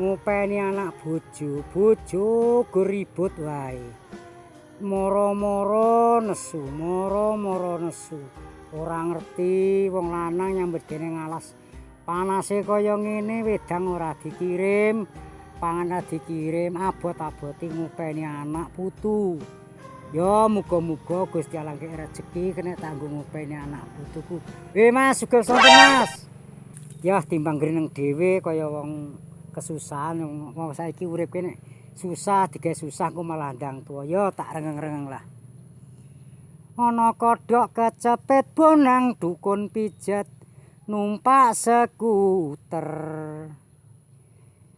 ngupeni anak bojo, bojo ribut wae. Moro-moro nesu, moro-moro nesu. Ora ngerti wong lanang nyambut dene ngalas. Panase kaya ngene wedang ora dikirim, pangan dikirim abot-aboti ngupeni anak putu. Ya muga-muga Gusti Allah rezeki kena tanggung ngupeni anak putuku. Eh Mas, sugih sonten Mas. Ya timbang greneng dhewe kaya wong kesusahan wong saiki urip kene susah digawe susah ku malah ndang tuwa. Ya tak rengeng-rengeng lah. ana kodhok kecepet bonang dukun pijat numpak skuter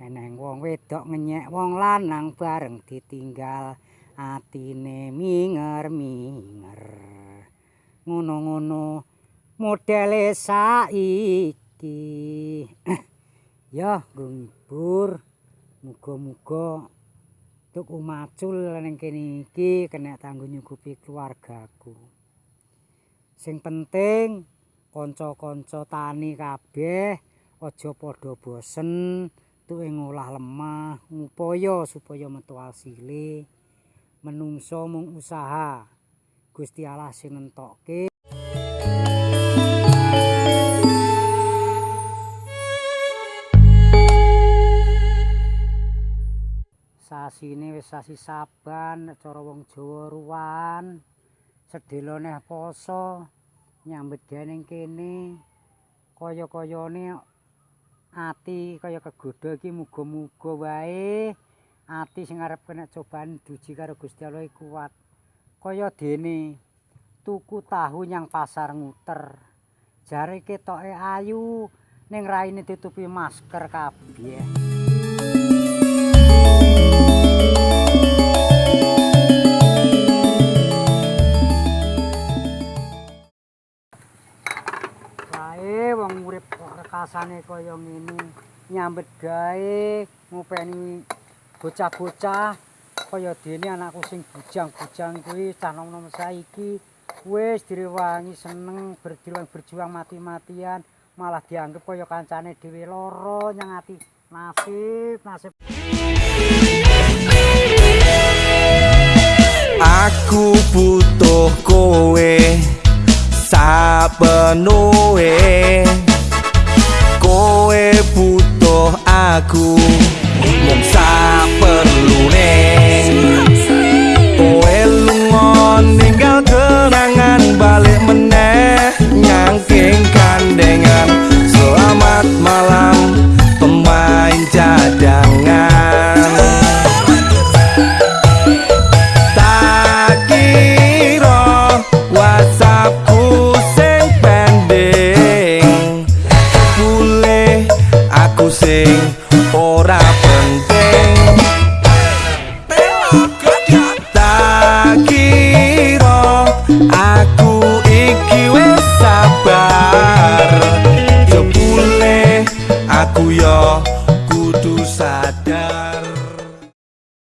eneng wong wedok ngenyek wong lanang bareng ditinggal atine minger-minger ngono-ngono modele saiki ya ngibur muga-muga tuku macul ning kene iki kena tanggo nyukupi keluargaku. Sing penting kanca-kanca tani kabeh aja padha bosen tuwe ngolah lemah ngupaya supaya metu asile. Menungso mung usaha. Gusti Allah sing nentokke sasine wis sasi saban cara wong Jawa ruwan. Sedhela neh poso nyambet gawe kene. Kaya-kayane ati kaya kegodha iki muga-muga wae. Ati sing arep kena cobaan duji karo Gusti Allah kuat. Kaya dene tuku tahu nyang pasar nguter. Jare ketoke ayu ning raine ditutupi masker kabeh rasane kaya ngene. Nyambet gawe ngupeni bocah-bocah. Kaya dene anakku sing bujang-bujang kuwi cah nom-nom saiki. Wis direwangi seneng berjuang berjuang mati-matian. Malah dianggep kaya kancane dhewe lara nyang ati nasib nasib. Aku butuh kowe sapenuhe koe butuh aku. Mung saperlune koe lunga ninggal kenangan balik meneh nyangking kandengan. Selamat malam pemain cadangan. Cool.